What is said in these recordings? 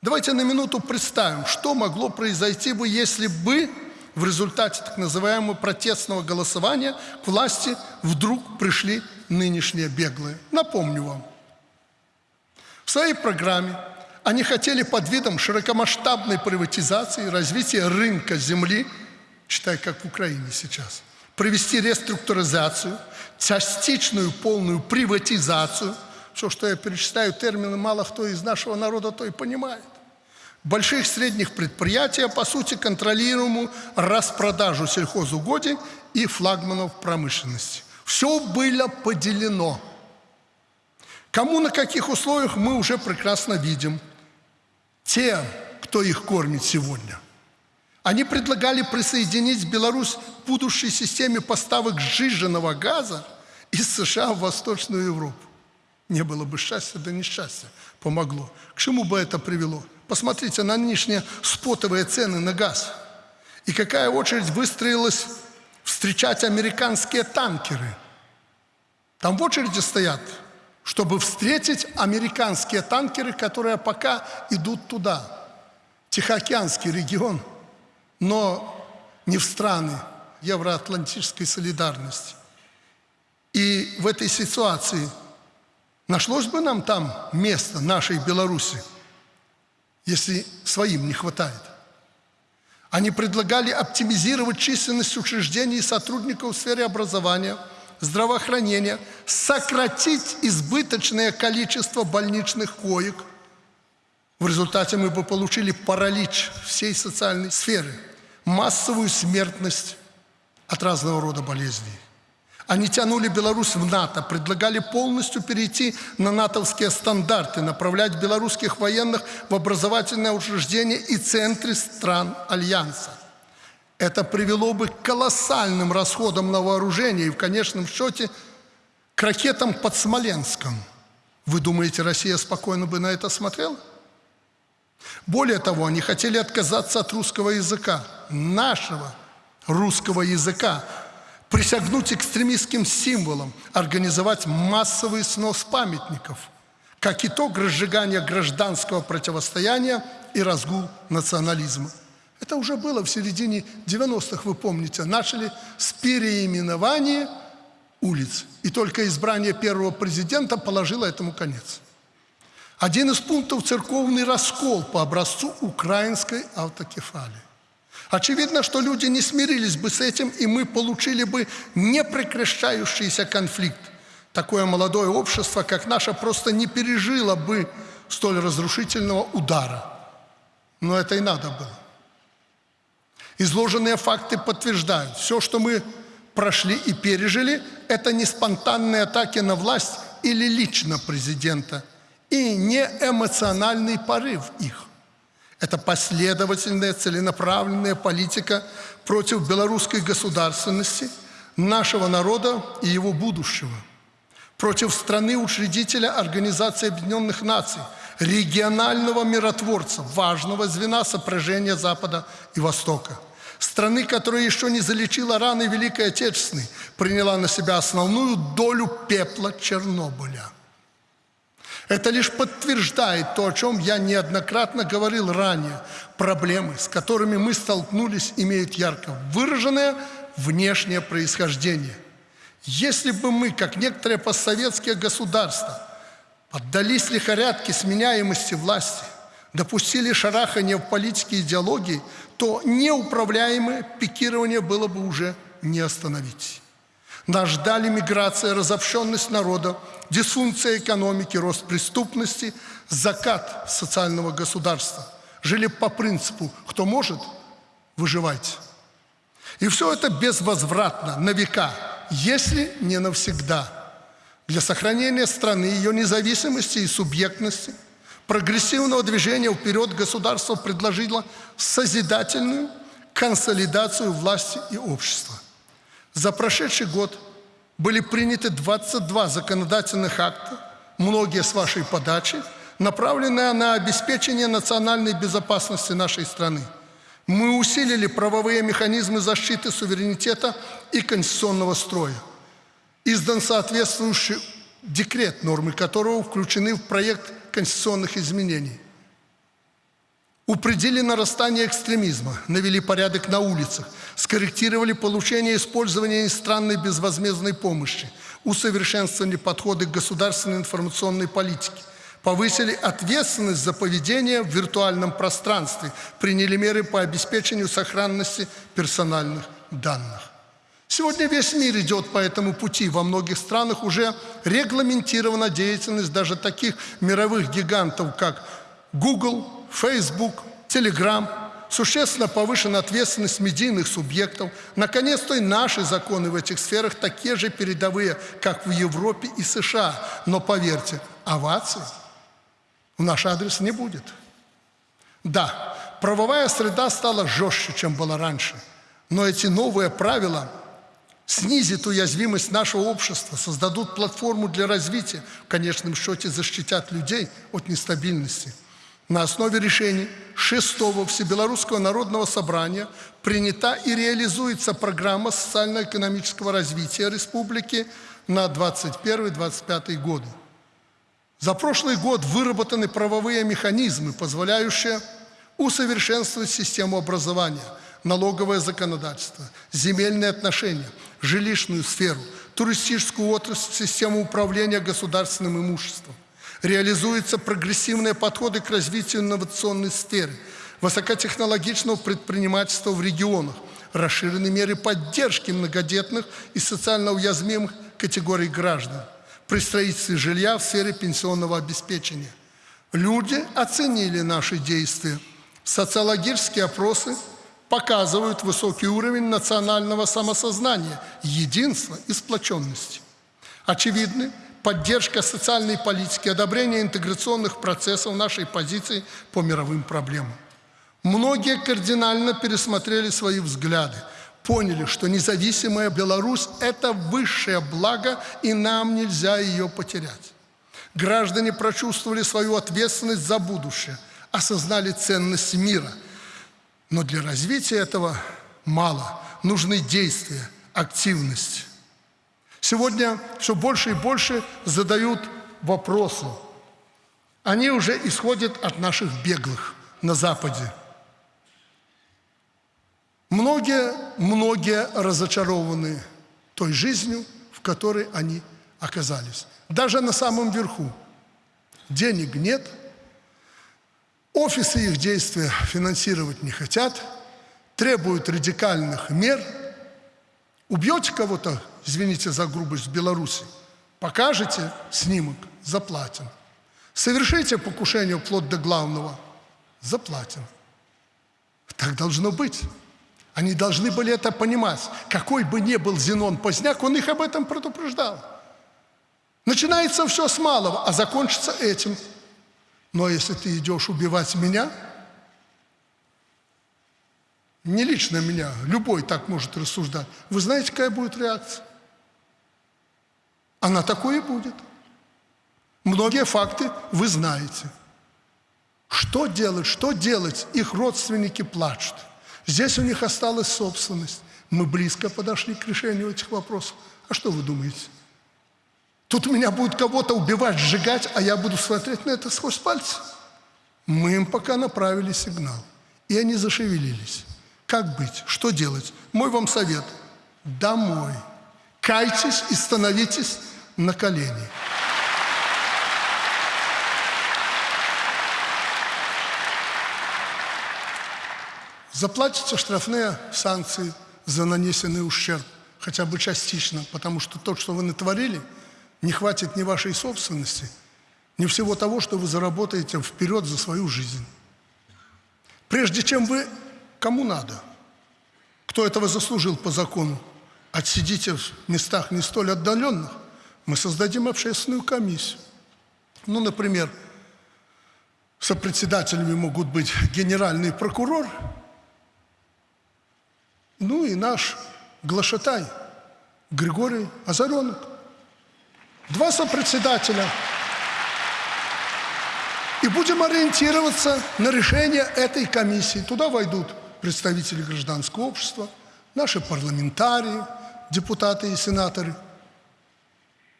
Давайте на минуту представим, что могло произойти бы, если бы в результате так называемого протестного голосования к власти вдруг пришли нынешние беглые. Напомню вам. В своей программе они хотели под видом широкомасштабной приватизации и развития рынка земли, считай, как в Украине сейчас, провести реструктуризацию, частичную полную приватизацию – все, что я перечисляю термины, мало кто из нашего народа то и понимает. Больших средних предприятий, по сути контролируемую распродажу сельхозугодий и флагманов промышленности. Все было поделено. Кому на каких условиях мы уже прекрасно видим. Те, кто их кормит сегодня. Они предлагали присоединить Беларусь к будущей системе поставок сжиженного газа из США в Восточную Европу. Не было бы счастья, да несчастья помогло. К чему бы это привело? Посмотрите на нынешние спотовые цены на газ. И какая очередь выстроилась встречать американские танкеры. Там в очереди стоят, чтобы встретить американские танкеры, которые пока идут туда. Тихоокеанский регион, но не в страны евроатлантической солидарности. И в этой ситуации – Нашлось бы нам там место нашей Беларуси, если своим не хватает. Они предлагали оптимизировать численность учреждений и сотрудников в сфере образования, здравоохранения, сократить избыточное количество больничных коек. В результате мы бы получили паралич всей социальной сферы, массовую смертность от разного рода болезней. Они тянули Беларусь в НАТО, предлагали полностью перейти на натовские стандарты, направлять белорусских военных в образовательные учреждения и центры стран Альянса. Это привело бы к колоссальным расходам на вооружение и в конечном счете к ракетам под Смоленском. Вы думаете, Россия спокойно бы на это смотрела? Более того, они хотели отказаться от русского языка, нашего русского языка, присягнуть экстремистским символам, организовать массовый снос памятников, как итог разжигания гражданского противостояния и разгул национализма. Это уже было в середине 90-х, вы помните, начали с переименования улиц. И только избрание первого президента положило этому конец. Один из пунктов – церковный раскол по образцу украинской автокефалии. Очевидно, что люди не смирились бы с этим, и мы получили бы непрекращающийся конфликт. Такое молодое общество, как наше, просто не пережило бы столь разрушительного удара. Но это и надо было. Изложенные факты подтверждают, все, что мы прошли и пережили, это не спонтанные атаки на власть или лично президента, и не эмоциональный порыв их. Это последовательная, целенаправленная политика против белорусской государственности, нашего народа и его будущего, против страны-учредителя Организации Объединенных Наций, регионального миротворца, важного звена сопряжения Запада и Востока. Страны, которая еще не залечила раны Великой Отечественной, приняла на себя основную долю пепла Чернобыля – это лишь подтверждает то, о чем я неоднократно говорил ранее. Проблемы, с которыми мы столкнулись, имеют ярко выраженное внешнее происхождение. Если бы мы, как некоторые постсоветские государства, поддались лихорядке сменяемости власти, допустили шарахание в политике идеологии, то неуправляемое пикирование было бы уже не остановить. Нас ждали миграция, разобщенность народа, дисфункция экономики, рост преступности, закат социального государства. Жили по принципу «кто может, выживайте». И все это безвозвратно, на века, если не навсегда. Для сохранения страны, ее независимости и субъектности, прогрессивного движения вперед государство предложило созидательную консолидацию власти и общества. За прошедший год были приняты 22 законодательных акта, многие с вашей подачи, направленные на обеспечение национальной безопасности нашей страны. Мы усилили правовые механизмы защиты суверенитета и конституционного строя. Издан соответствующий декрет, нормы которого включены в проект конституционных изменений. Упредили нарастание экстремизма, навели порядок на улицах, скорректировали получение и использование иностранной безвозмездной помощи, усовершенствовали подходы к государственной информационной политике, повысили ответственность за поведение в виртуальном пространстве, приняли меры по обеспечению сохранности персональных данных. Сегодня весь мир идет по этому пути. Во многих странах уже регламентирована деятельность даже таких мировых гигантов, как Google, Facebook, Telegram, существенно повышена ответственность медийных субъектов. Наконец-то и наши законы в этих сферах такие же передовые, как в Европе и США. Но поверьте, оваций в наш адрес не будет. Да, правовая среда стала жестче, чем была раньше. Но эти новые правила снизят уязвимость нашего общества, создадут платформу для развития, в конечном счете защитят людей от нестабильности – на основе решений 6 Всебелорусского народного собрания принята и реализуется программа социально-экономического развития республики на 2021-2025 годы. За прошлый год выработаны правовые механизмы, позволяющие усовершенствовать систему образования, налоговое законодательство, земельные отношения, жилищную сферу, туристическую отрасль, систему управления государственным имуществом реализуются прогрессивные подходы к развитию инновационной сферы, высокотехнологичного предпринимательства в регионах, расширены меры поддержки многодетных и социально уязвимых категорий граждан при строительстве жилья в сфере пенсионного обеспечения. Люди оценили наши действия. Социологические опросы показывают высокий уровень национального самосознания, единства и сплоченности. Очевидны поддержка социальной политики, одобрение интеграционных процессов нашей позиции по мировым проблемам. Многие кардинально пересмотрели свои взгляды, поняли, что независимая Беларусь – это высшее благо, и нам нельзя ее потерять. Граждане прочувствовали свою ответственность за будущее, осознали ценность мира. Но для развития этого мало. Нужны действия, активность. Сегодня все больше и больше задают вопросы. Они уже исходят от наших беглых на Западе. Многие, многие разочарованы той жизнью, в которой они оказались. Даже на самом верху. Денег нет, офисы их действия финансировать не хотят, требуют радикальных мер. Убьете кого-то, извините за грубость, в Беларуси, покажете снимок, заплатим. Совершите покушение вплоть до главного, заплатим. Так должно быть. Они должны были это понимать. Какой бы ни был Зенон Поздняк, он их об этом предупреждал. Начинается все с малого, а закончится этим. Но если ты идешь убивать меня, не лично меня, любой так может рассуждать, вы знаете, какая будет реакция? Она такое будет. Многие факты вы знаете. Что делать, что делать? Их родственники плачут. Здесь у них осталась собственность. Мы близко подошли к решению этих вопросов. А что вы думаете? Тут меня будет кого-то убивать, сжигать, а я буду смотреть на это сквозь пальцы. Мы им пока направили сигнал. И они зашевелились. Как быть? Что делать? Мой вам совет. Домой. Кайтесь и становитесь на колени. Заплатите штрафные санкции за нанесенный ущерб, хотя бы частично, потому что то, что вы натворили, не хватит ни вашей собственности, ни всего того, что вы заработаете вперед за свою жизнь. Прежде чем вы, кому надо, кто этого заслужил по закону, отсидите в местах не столь отдаленных – мы создадим общественную комиссию. Ну, например, сопредседателями могут быть генеральный прокурор, ну и наш глашатай Григорий Азаренок. Два сопредседателя. И будем ориентироваться на решение этой комиссии. Туда войдут представители гражданского общества, наши парламентарии, депутаты и сенаторы –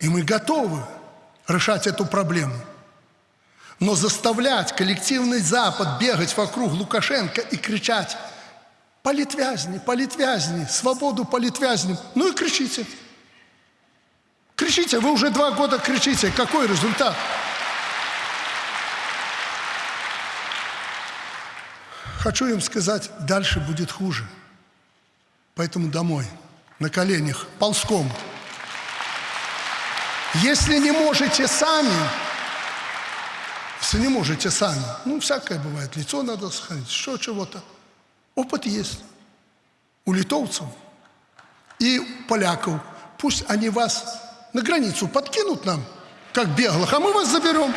и мы готовы решать эту проблему. Но заставлять коллективный Запад бегать вокруг Лукашенко и кричать «Политвязни, политвязни, свободу политвязням!» Ну и кричите. Кричите, вы уже два года кричите. Какой результат? Хочу им сказать, дальше будет хуже. Поэтому домой, на коленях, ползком. Если не можете сами, если не можете сами, ну, всякое бывает, лицо надо сохранить, еще чего-то. Опыт есть у литовцев и поляков. Пусть они вас на границу подкинут нам, как беглых, а мы вас заберем.